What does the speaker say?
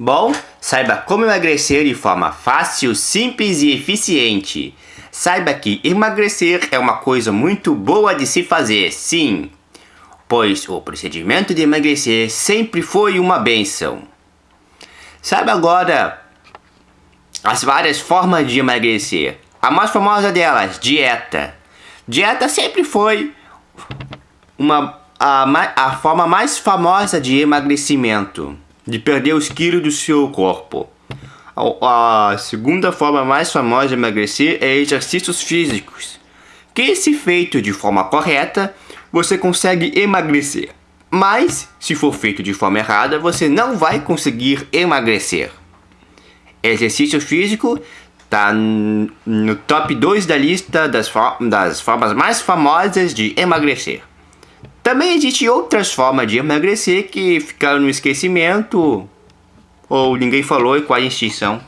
Bom, saiba como emagrecer de forma fácil, simples e eficiente. Saiba que emagrecer é uma coisa muito boa de se fazer, sim, pois o procedimento de emagrecer sempre foi uma benção. Saiba agora as várias formas de emagrecer. A mais famosa delas, dieta. Dieta sempre foi uma, a, a forma mais famosa de emagrecimento de perder os quilos do seu corpo. A, segunda forma mais famosa de emagrecer é exercícios físicos, que se feito de forma correta, você consegue emagrecer. Mas, se for feito de forma errada, você não vai conseguir emagrecer. Exercício físico está no top 2 da lista das, das formas mais famosas de emagrecer. Também existem outras formas de emagrecer que ficaram no esquecimento ou ninguém falou e a extinção.